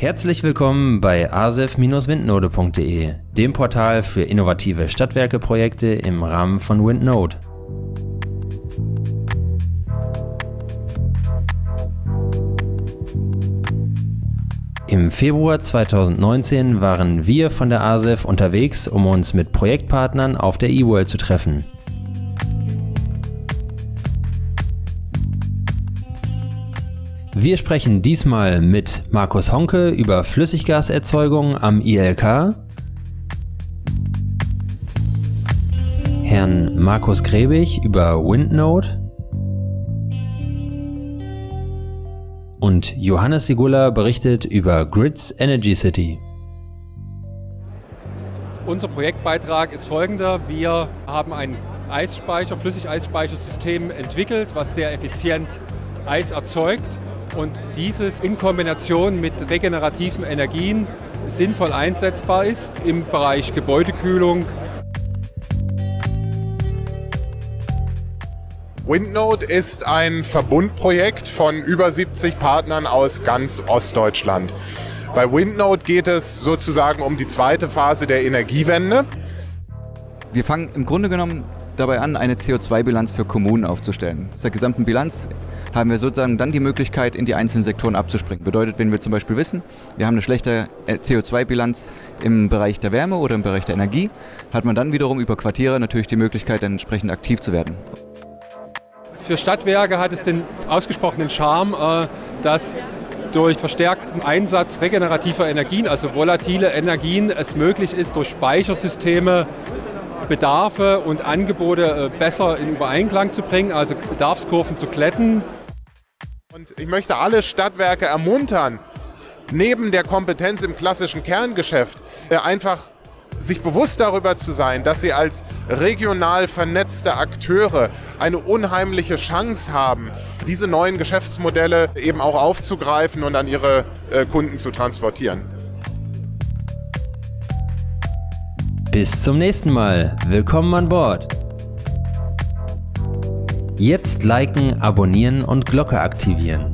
Herzlich willkommen bei asef-windnode.de, dem Portal für innovative Stadtwerkeprojekte im Rahmen von Windnode. Im Februar 2019 waren wir von der ASEF unterwegs, um uns mit Projektpartnern auf der eWorld zu treffen. Wir sprechen diesmal mit Markus Honke über Flüssiggaserzeugung am ILK, Herrn Markus Grebig über Windnode und Johannes Sigula berichtet über Grids Energy City. Unser Projektbeitrag ist folgender. Wir haben ein Eisspeicher, Flüssigeisspeichersystem entwickelt, was sehr effizient Eis erzeugt und dieses in Kombination mit regenerativen Energien sinnvoll einsetzbar ist im Bereich Gebäudekühlung. Windnode ist ein Verbundprojekt von über 70 Partnern aus ganz Ostdeutschland. Bei Windnode geht es sozusagen um die zweite Phase der Energiewende. Wir fangen im Grunde genommen dabei an, eine CO2-Bilanz für Kommunen aufzustellen. Aus der gesamten Bilanz haben wir sozusagen dann die Möglichkeit, in die einzelnen Sektoren abzuspringen. Bedeutet, wenn wir zum Beispiel wissen, wir haben eine schlechte äh, CO2-Bilanz im Bereich der Wärme oder im Bereich der Energie, hat man dann wiederum über Quartiere natürlich die Möglichkeit, entsprechend aktiv zu werden. Für Stadtwerke hat es den ausgesprochenen Charme, äh, dass durch verstärkten Einsatz regenerativer Energien, also volatile Energien, es möglich ist, durch Speichersysteme Bedarfe und Angebote äh, besser in Übereinklang zu bringen, also Bedarfskurven zu kletten. Und ich möchte alle Stadtwerke ermuntern, neben der Kompetenz im klassischen Kerngeschäft äh, einfach sich bewusst darüber zu sein, dass sie als regional vernetzte Akteure eine unheimliche Chance haben, diese neuen Geschäftsmodelle eben auch aufzugreifen und an ihre äh, Kunden zu transportieren. Bis zum nächsten Mal. Willkommen an Bord. Jetzt liken, abonnieren und Glocke aktivieren.